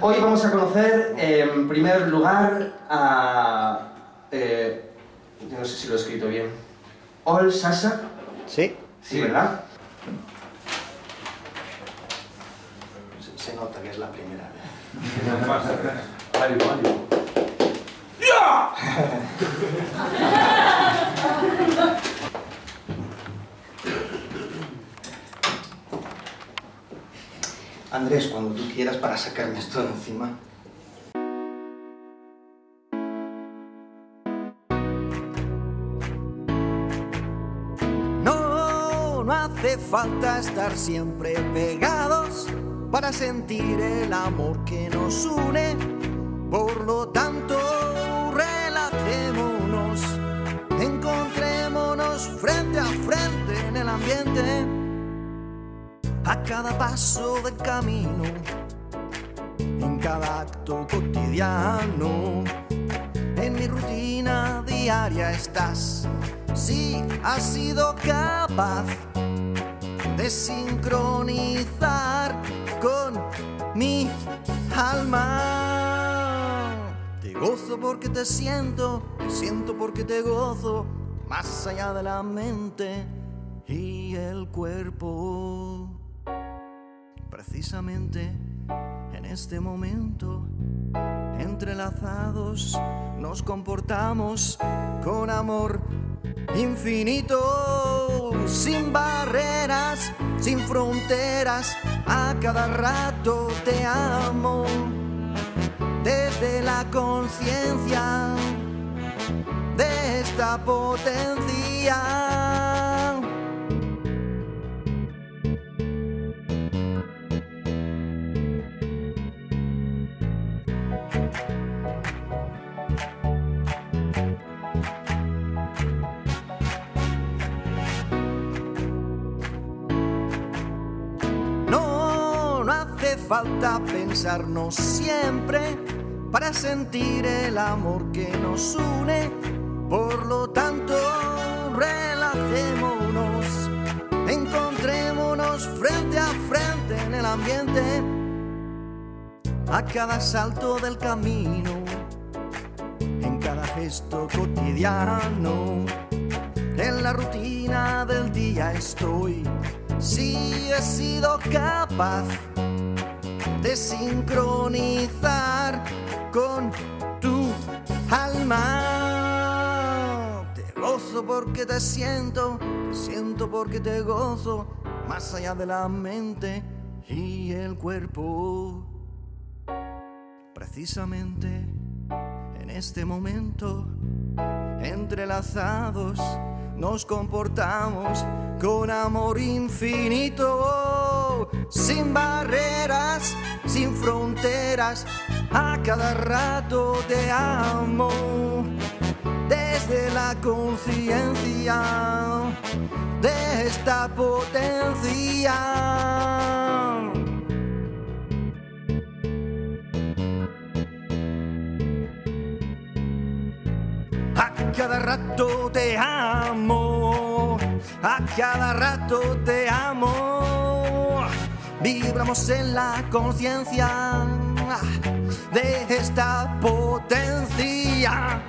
Hoy vamos a conocer en primer lugar a... Eh, yo no sé si lo he escrito bien. Ol Sasa. Sí. Sí, ¿verdad? Se, se nota que es la primera vez. Andrés, cuando tú quieras para sacarme esto de encima. No, no hace falta estar siempre pegados para sentir el amor que nos une. Por lo tanto, relajémonos, encontrémonos frente a frente en el ambiente. A cada paso del camino, en cada acto cotidiano, en mi rutina diaria estás. Si has sido capaz de sincronizar con mi alma. Te gozo porque te siento, te siento porque te gozo, más allá de la mente y el cuerpo. Precisamente en este momento, entrelazados, nos comportamos con amor infinito, sin barreras, sin fronteras, a cada rato te amo, desde la conciencia de esta potencia. No, hace falta pensarnos siempre para sentir el amor que nos une. Por lo tanto, relajémonos, encontrémonos frente a frente en el ambiente. A cada salto del camino, gesto cotidiano, en la rutina del día estoy. Si he sido capaz de sincronizar con tu alma. Te gozo porque te siento, te siento porque te gozo, más allá de la mente y el cuerpo. Precisamente en este momento, entrelazados, nos comportamos con amor infinito, sin barreras, sin fronteras, a cada rato te amo, desde la conciencia de esta potencia. Cada rato te amo, a cada rato te amo. Vibramos en la conciencia de esta potencia.